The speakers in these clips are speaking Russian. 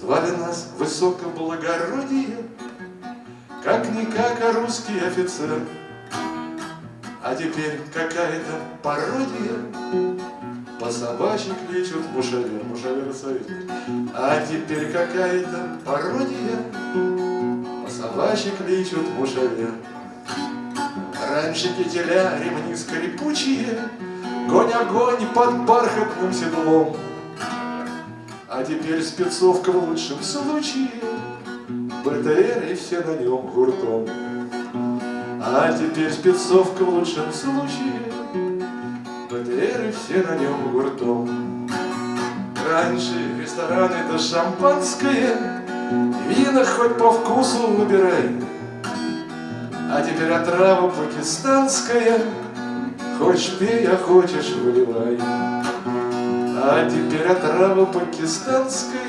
Звали нас высокоблагородие, Как-никак, а русский офицер. А теперь какая-то пародия, По собачьи кличут мушавер, мушавер советник. А теперь какая-то пародия, По собачьи кличут мушавер. Раньше кителя ремни скрипучие, Гонь огонь под бархатным седлом. А теперь спецовка в лучшем случае, БТР и все на нем гуртом. А теперь спецовка в лучшем случае, БТР и все на нем гуртом. Раньше ресторан это шампанское, Вина хоть по вкусу выбирай. А теперь отрава пакистанская, Хочешь пей, а хочешь выливай. А теперь отрава пакистанская,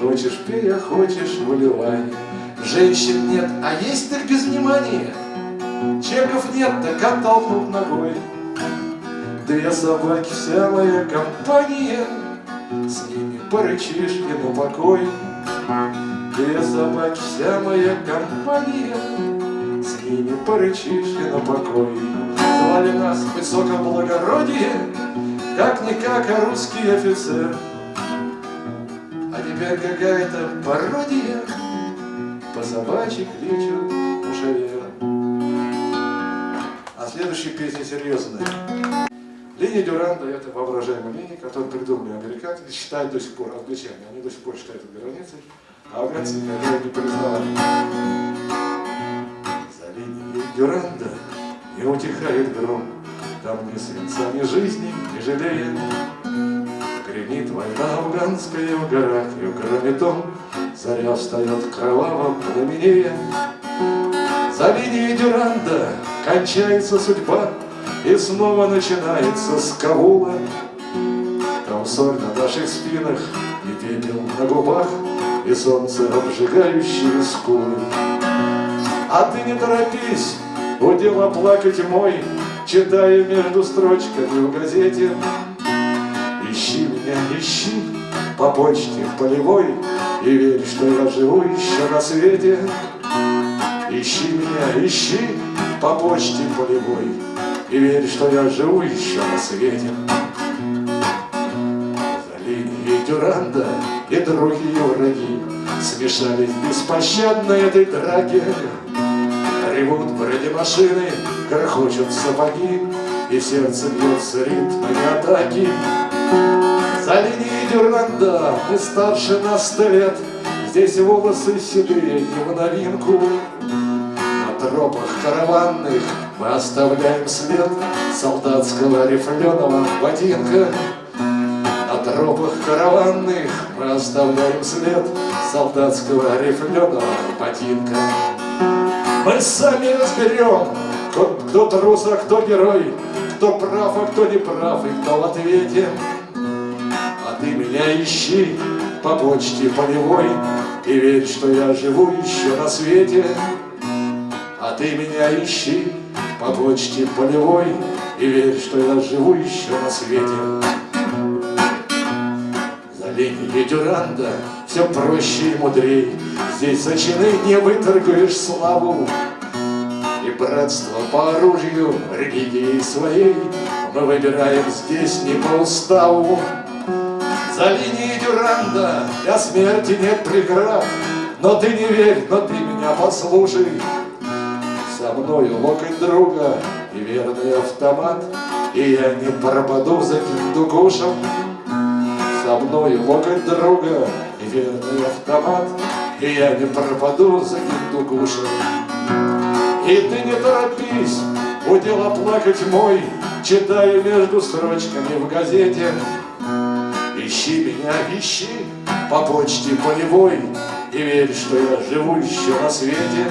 Хочешь пей, а хочешь выливай. Женщин нет, а есть так без внимания. Чеков нет, так оттолкнут ногой. Две собаки, вся моя компания, С ними порычишь и на покой. Две собаки, вся моя компания, С ними порычишь и на покой. Звали нас высокоблагородие, Как-никак, а русский офицер. А теперь какая-то пародия, По собачьи кличут мушавера. А следующая песня серьезная. Линия Дюранда – это воображаемая линия, которую придумали американцы считают до сих пор англичане. Они до сих пор считают это границей, а афганцы никогда не признавали. За линией Дюранда не утихает гром, Там ни свинца, ни жизни, ни жалея. Гремит война афганская в горах, И кроме том, заря встает кроваво пламенея. За линией Дюранда кончается судьба, И снова начинается с Кабула. Там соль на наших спинах, и пепел на губах, И солнце, обжигающее скулы. А ты не торопись, удела плакать мой, Читая между строчками в газете. Ищи меня, ищи по почте полевой, И верь, что я живу еще на свете. Ищи меня, ищи по почте полевой, И верь, что я живу еще на свете. За линией Дюранда и другие враги Смешались в беспощадной этой драке. Ревут бронемашины, грохочут сапоги, И в сердце бьется ритм атаки. За линией Дюранда мы старше на сто лет, Здесь волосы седые не в новинку. На тропах караванных мы оставляем след Солдатского рифленого ботинка. На тропах караванных мы оставляем след Солдатского рифленого ботинка. Мы сами разберем, кто, кто трус, а кто герой, Кто прав, а кто не прав, и кто в ответе. А ты меня ищи по почте полевой И верь, что я живу еще на свете. А ты меня ищи по почте полевой И верь, что я живу еще на свете. За линией Дюранда все проще и мудрей, Здесь за чины не выторгуешь славу. И братство по оружию религии своей Мы выбираем здесь не по уставу. За линией Дюранда для смерти нет преград, Но ты не верь, но ты меня послушай. Со мною локоть друга и верный автомат, И я не пропаду за киндугушем. Со мною локоть друга и верный автомат, И я не пропаду за киндугушем. И ты не торопись, удела плакать мой, Читая между строчками в газете. Ищи меня, ищи по почте полевой И верь, что я живу еще на свете.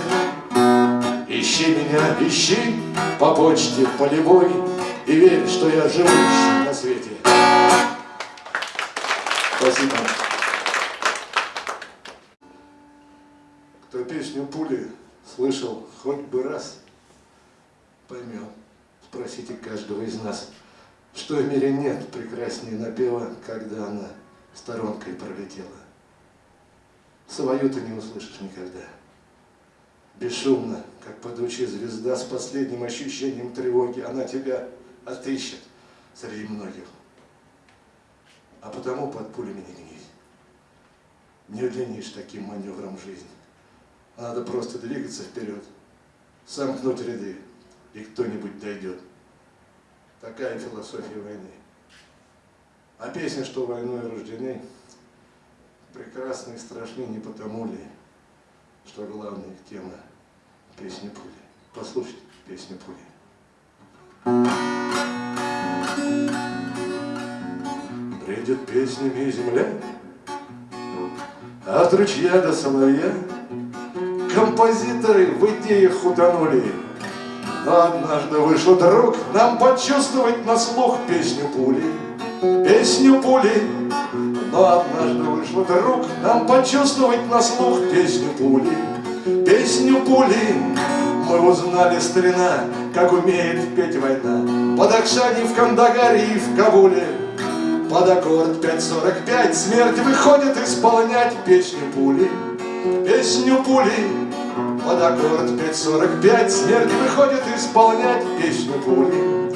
Ищи меня, ищи по почте полевой И верь, что я живу еще на свете. Спасибо. Песню «Пули» слышал хоть бы раз, поймет. Спросите каждого из нас. что в мире нет прекраснее напева, когда она сторонкой пролетела. Свою ты не услышишь никогда. Бесшумно, как падучая звезда, с последним ощущением тревоги, она тебя отыщет среди многих. А потому под пулями не гнись. Не удлинишь таким маневром жизнь. Надо просто двигаться вперед, сомкнуть ряды, и кто-нибудь дойдет. Такая философия войны. А песня, что войной рождены, прекрасны и страшны не потому ли, что главная тема – песни пули. Послушайте песню пули. Бредит песнями земля, от ручья до соловья Композиторы в идеях утонули, но однажды вышел друг нам почувствовать на слух песню пули, песню пули. Но однажды вышел друг нам почувствовать на слух песню пули, песню пули. Мы узнали старина, как умеет петь война, под Акшани в Кандагаре и в Кабуле. Под аккорд 5.45 смерть выходит исполнять песню пули, песню пули. Под аккорд 5.45 смерть выходит исполнять песню пули.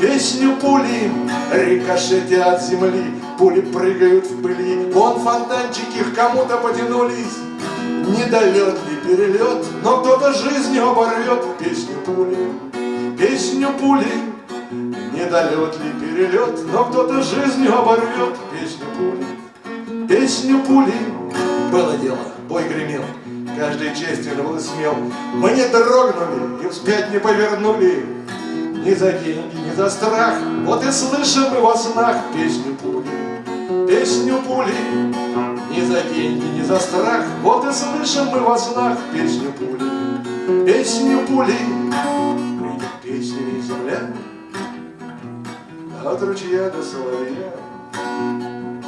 Песню пули рикошете от земли, пули прыгают в пыли, вон фонтанчики к кому-то потянулись. Недолет ли перелет, но кто-то жизнью оборвет песню пули, песню пули. Недолет ли перелет, но кто-то жизнью оборвет песню пули, песню пули. Было дело, бой гремел, каждый честен был смел. Мы не дрогнули и вспять не повернули. Ни за деньги, ни за страх, вот и слышим мы во снах песню пули, песню пули. Ни за деньги, ни за страх, вот и слышим мы во снах песню пули, песню пули. Придет песнями земля, от ручья до соловья.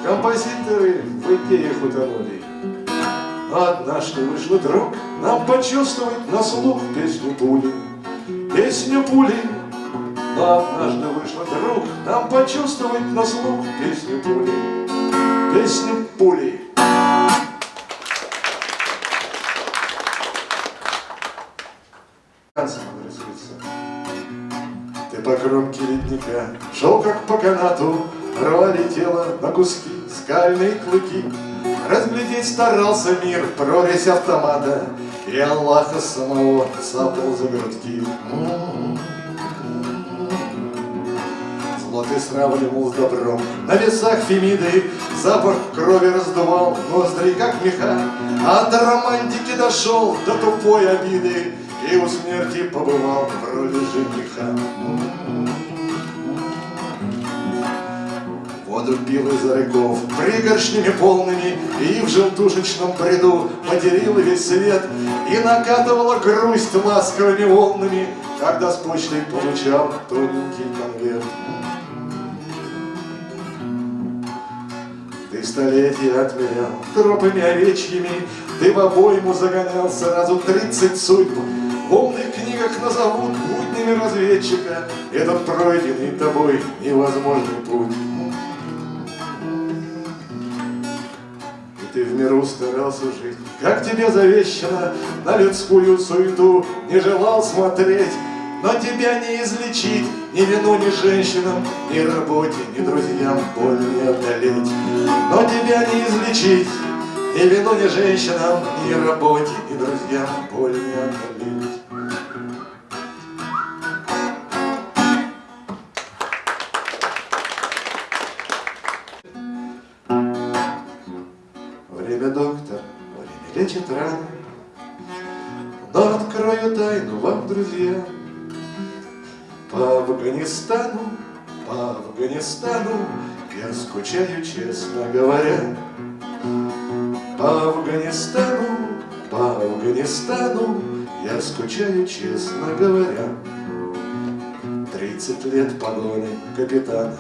Композиторы в идеях утонули, Однажды вышло друг нам почувствовать на слух песню пули, песню пули. Однажды вышло друг нам почувствовать на слух песню пули, песню пули. Ты по кромке ледника шел как по канату, рвали тело на куски скальные клыки. Разглядеть старался мир прорезь автомата. И Аллаха самого цапал за грудки Зло ты сравнивал с добром. На весах Фемиды Запах крови раздувал. Ноздри, как меха. От романтики дошел до тупой обиды. И у смерти побывал в роли жениха Воду пил из рыков пригоршнями полными И в желтушечном бреду материл весь свет И накатывала грусть ласковыми волнами Когда с почтой получал тоненький конверт. Ты столетия отмерял тропами овечьими Ты в обойму загонял сразу тридцать судьб. В умных книгах назовут буднями разведчика Этот пройденный тобой невозможный путь миру старался жить, Как тебе завещано, на людскую суету не желал смотреть, но тебя не излечить ни вину, ни женщинам, ни работе, ни друзьям боль не одолеть. Но тебя не излечить ни вину, ни женщинам, ни работе, ни друзьям боль не одолеть. Лечит раны. Но открою тайну вам, друзья, По Афганистану, по Афганистану Я скучаю, честно говоря. По Афганистану, по Афганистану Я скучаю, честно говоря. Тридцать лет погоны капитана,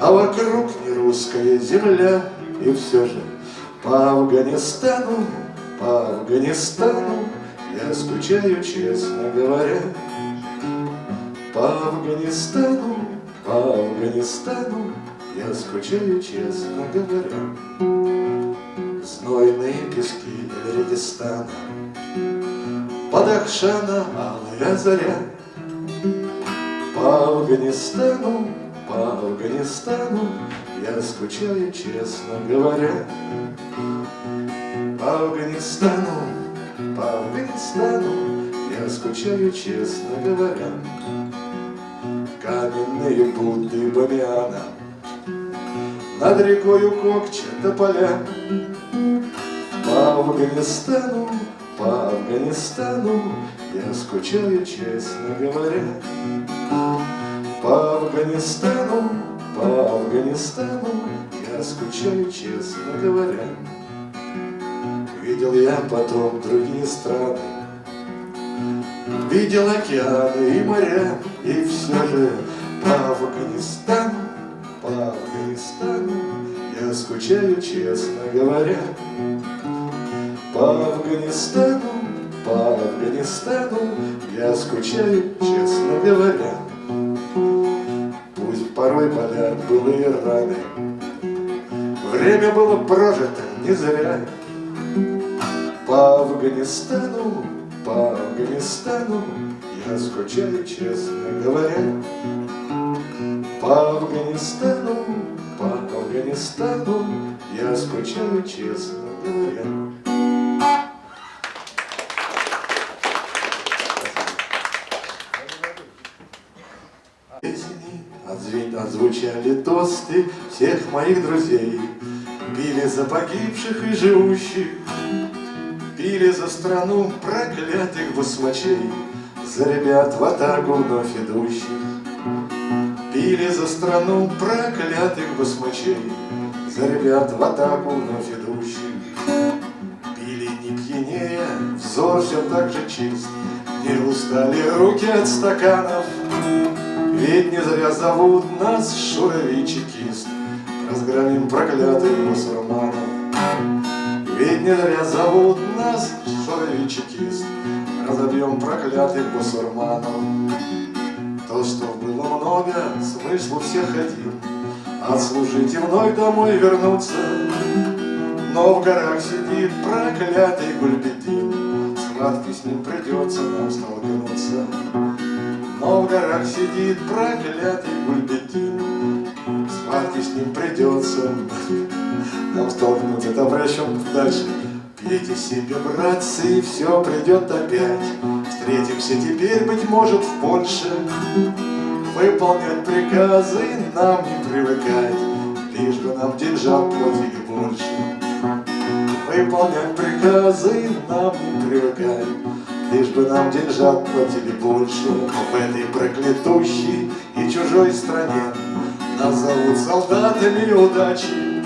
А вокруг не русская земля, И все же по Афганистану, по Афганистану Я скучаю, честно говоря. По Афганистану, по Афганистану я скучаю, честно говоря. Знойные пески Под Ахшана алая заря По Афганистану, по Афганистану Я скучаю, честно говоря По Афганистану, по Афганистану Я скучаю, честно говоря. Каменные Будды Бамиана Над рекою Кокча тополя По Афганистану, по Афганистану Я скучаю, честно говоря. По Афганистану, по Афганистану Я скучаю, честно говоря Видел я потом другие страны. Видел океаны и моря И все же по Афганистану, по Афганистану Я скучаю, честно говоря. По Афганистану, по Афганистану Я скучаю, честно говоря. Пусть порой болят былые раны. Время было прожито не зря По Афганистану, по Афганистану Я скучаю, честно говоря. По Афганистану, по Афганистану Я скучаю, честно говоря. Песни отзвучали тосты всех моих друзей. Пили за погибших и живущих Пили за страну проклятых басмачей. За ребят в атаку вновь идущих. Пили за страну проклятых басмачей. За ребят в атаку вновь идущих. Пили не пьянее, взор все так же чист. Не устали руки от стаканов. Ведь не зря зовут нас Шурович чекист Разгромим проклятых мусульманов Ведь не зря зовут нас чекист. Разобьем проклятых бусурманов. То, что было много, смысл всех один. Отслужить и вновь домой вернуться. Но в горах сидит проклятый Гульбедин Схватки с ним придется нам столкнуться. Но в горах сидит проклятый Гульбетин Схватки с ним придется. Нам столкнуться, это обращен дальше Пейте себе, братцы, и все придет опять. Встретимся теперь, быть может, в Польше. Выполнять приказы нам не привыкать. Лишь бы нам деньжат платили больше. Выполнять приказы нам не привыкать. Лишь бы нам деньжат платили больше. В этой проклятущей и чужой стране Нас зовут солдатами удачи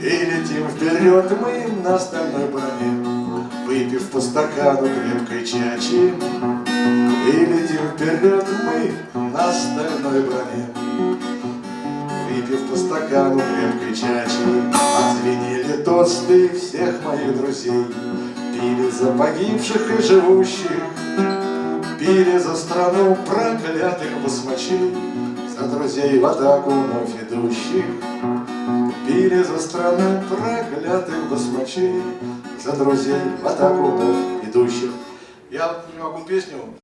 И летим вперед мы на стальной броне Выпив по стакану крепкой чачи. И летим вперед мы на стальной броне Выпив по стакану крепкой чачи. Отзвенели тосты всех моих друзей Пили за погибших и живущих Пили за страну проклятых басмачей друзей в атаку вновь идущих. Пили за страну проклятых басмачей За друзей в атаку вновь идущих. Я не могу песню